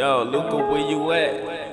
Yo, Luca, where you at?